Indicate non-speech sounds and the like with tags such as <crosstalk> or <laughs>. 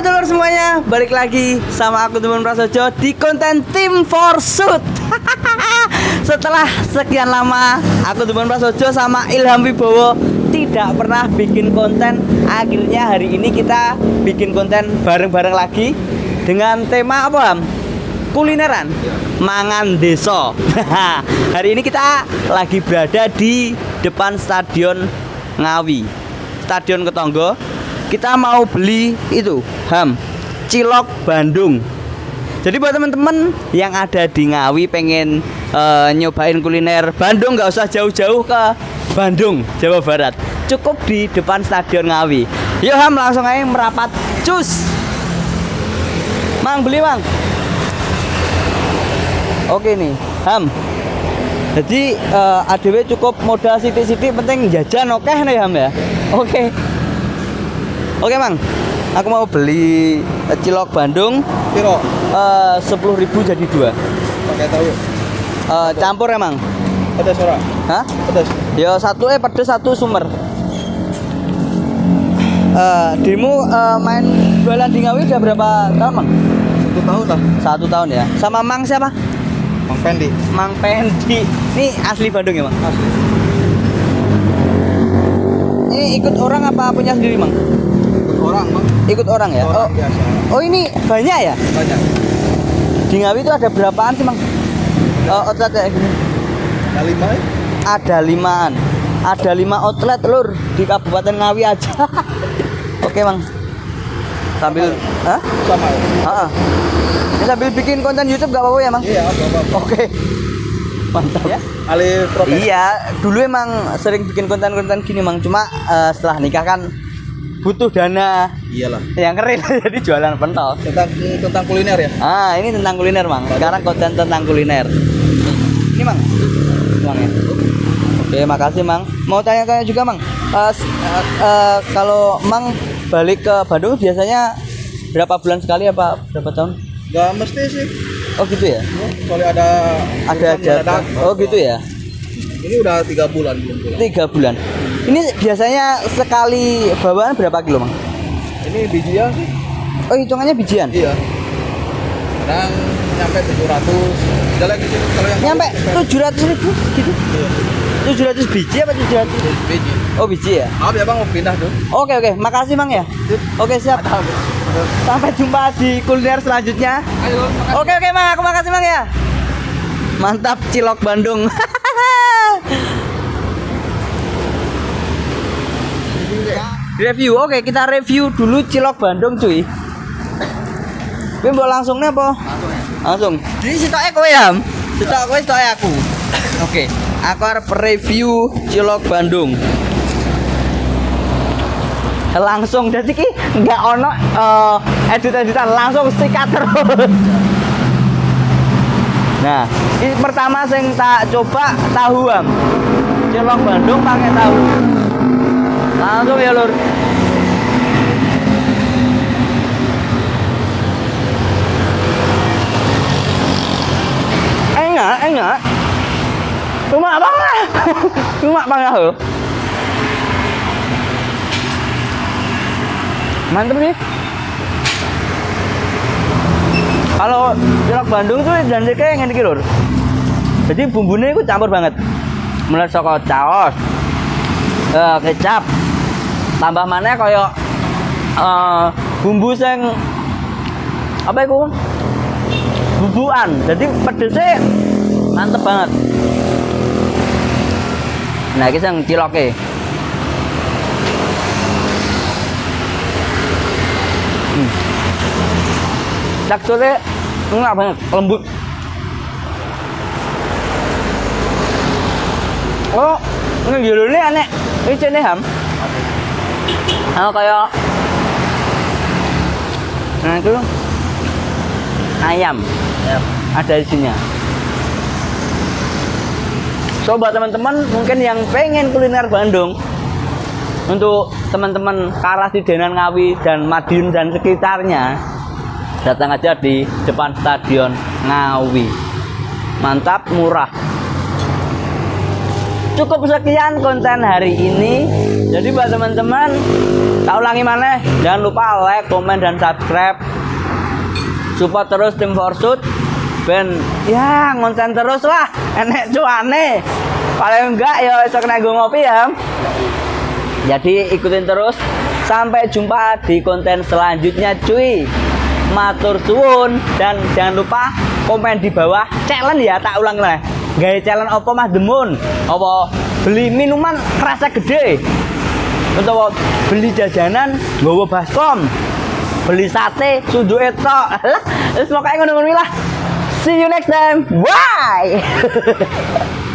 Dulur semuanya, balik lagi sama aku Temen Prasojo di konten Tim Forsut. <laughs> Setelah sekian lama aku Temen Prasojo sama Ilham Wibowo tidak pernah bikin konten, akhirnya hari ini kita bikin konten bareng-bareng lagi dengan tema apa? Ham? Kulineran, mangan deso. <laughs> hari ini kita lagi berada di depan Stadion Ngawi, Stadion Ketonggo kita mau beli itu ham cilok Bandung. Jadi buat teman-teman yang ada di Ngawi pengen uh, nyobain kuliner Bandung nggak usah jauh-jauh ke Bandung Jawa Barat. Cukup di depan stadion Ngawi. Yuk ham langsung aja merapat. Cus. Mang beli mang. Oke nih ham. Jadi uh, eh, ADW cukup modal sidik-sidik penting jajan oke okay nih ham ya? Oke. okay. Oke mang, aku mau beli cilok Bandung. Piro? Eh, sepuluh ribu jadi dua. Pakai tahu? Uh, campur emang. Pedas ora? Hah? Pedas. Ya satu eh pedas satu sumber. Uh, Dimu uh, main jualan di Ngawi udah berapa tahun mang? Satu tahun lah. Satu tahun ya. Sama Mang siapa? Mang Pendi. Mang Pendi. Ini asli Bandung ya mang? Asli. Ini ikut orang apa punya sendiri mang? Orang bang. Ikut orang ya? Orang oh. biasa. oh ini banyak ya? Banyak. Di Ngawi itu ada berapaan sih mang? Oh, outlet kayak gini. Ada lima ya? ada limaan. Ada lima outlet lur. Di Kabupaten Ngawi aja. <laughs> Oke mang. Sambil Hah? sama ya? Ah, Ini sambil bikin konten YouTube gak apa-apa ya mang? Iya apa-apa. Oke. Mantap. Ya? Alih iya dulu emang sering bikin konten-konten gini mang. Cuma uh, setelah nikah kan butuh dana. Iyalah. Yang keren. <laughs> Jadi jualan pentol. Tentang tentang kuliner ya? Ah ini tentang kuliner mang. Sekarang konten tentang kuliner. Ini mang. Mang ya oke makasih mang. Mau tanya-tanya juga mang? Uh, uh, uh, kalau mang balik ke Bandung biasanya berapa bulan sekali apa berapa tahun? Gak mesti sih. Oh gitu ya? Soalnya ada ada aja oh gitu ya ini udah tiga bulan belum pulang. Tiga bulan. Ini biasanya sekali bawaan berapa kilo mang? Ini bijian sih. Oh hitungannya bijian? Iya. Kadang nyampe 700 jalan gitu kalau yang nyampe tujuh ratus ribu gitu? Iya. tujuh ratus biji apa tujuh ratus? Biji. Oh biji ya? Maaf ya bang mau pindah tuh. Oke oke. Makasih mang ya. Oke siap. Sampai jumpa di kuliner selanjutnya. Ayo oke oke mang. Aku makasih mang ya. Mantap cilok Bandung <laughs> review oke kita review dulu cilok Bandung cuy Tapi mau langsungnya apa? Langsung. Jadi sitoknya kowe ya? Sitok kowe sitoknya aku. Oke, aku harap review cilok Bandung. Langsung jadi ki nggak ono uh, edit-editan langsung sikat terus. Nah, ini pertama sing tak coba tahu am. Cilok Bandung pakai tahu. Langsung ya lur. Enak, enak. Cuma banget. <laughs> Cuma banget loh. Mantep sih. Kalau cilok Bandung tuh dan kayak ngene iki lur. Jadi bumbunya itu campur banget. Mulai saka caos, uh, kecap, tambah mana koyo uh, bumbu sing apa itu bubuan. Jadi pedesnya mantep banget. Nah ini yang ciloknya hmm. teksturnya enggak banget lembut. Oh ini judulnya aneh ini cene ham oh kayak nah itu. Ayam. Yep. ada isinya so buat teman-teman mungkin yang pengen kuliner Bandung untuk teman-teman Karas di Denan Ngawi dan Madiun dan sekitarnya datang aja di depan stadion Ngawi. Mantap murah. Cukup sekian konten hari ini jadi buat teman-teman tak ulangi mana jangan lupa like komen dan subscribe. Support terus tim Forsut. Ben ya ngonten terus lah. Enek cuane. Paling enggak ya kena nggo ngopi ya. Jadi ikutin terus. Sampai jumpa di konten selanjutnya cuy. Matur suwun dan jangan lupa komen di bawah. Challenge ya tak ulang lah. Gaya challenge apa mas? Demun. Apa? Beli minuman rasa gede atau beli jajanan bawa baskom beli sate sudu etok terus <laughs> pokoknya ngono-ngono lah. See you next time. Bye <laughs>